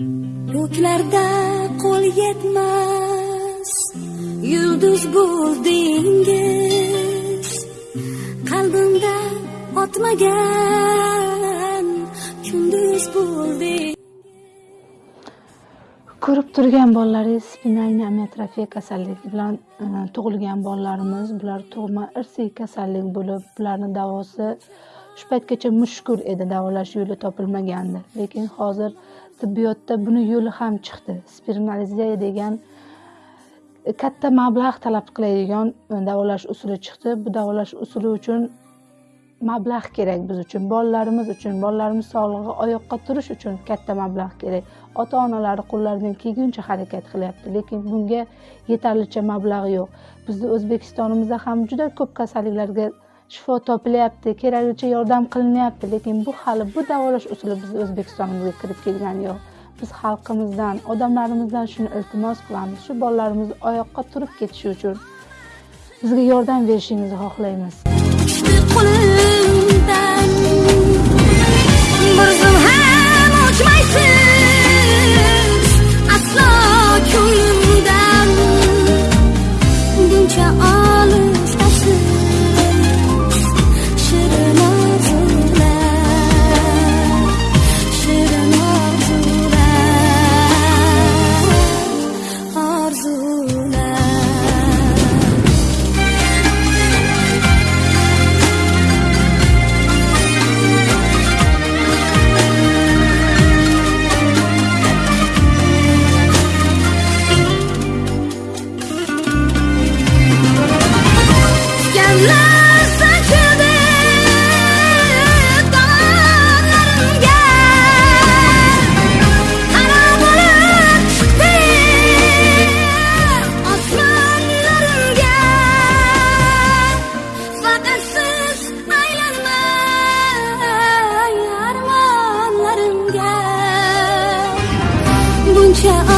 ko'klarda qo'l yetmas yulduz bo'ldingiz qalbimda otmagan kunduz bo'ldingiz ko'rib turgan bolalaringiz spinalniy amiotrofiya kasalligi bilan e, tug'ilgan bolalarimiz bular tug'ma irsiy kasallik bo'lib bularni davosi shu paytgacha mushkul edi davolash yo'li topilmagandi. Lekin hozir tibbiyotda buni yo'li ham chiqdi. Spiralizatsiya degan e, katta mablag' talab qiladigan davolash usuli chiqdi. Bu davolash usuli uchun mablag' kerak biz uchun bolalarimiz uchun bolalarimiz sog'lig'i oyoqqa turish uchun katta mablag' kerak. Ota onalari qo'llaridan kelguncha harakat qilyapti lekin bunga yetarlicha mablag' yo'q. Bizni o'zbekistonimizda ham juda ko'p kasalliklarga shifo topilyapti keraklicha yordam qilinyapti lekin bu hali bu davolash usuli bizni o'zbekistonimizga kirib kelgani yo'q. Biz xalqimizdan odamlarimizdan shuni iltimos qilamiz. Shu bolalarimiz oyoqqa turib ketishi uchun bizga yordam berishingizni xohlaymiz. zoo. 愿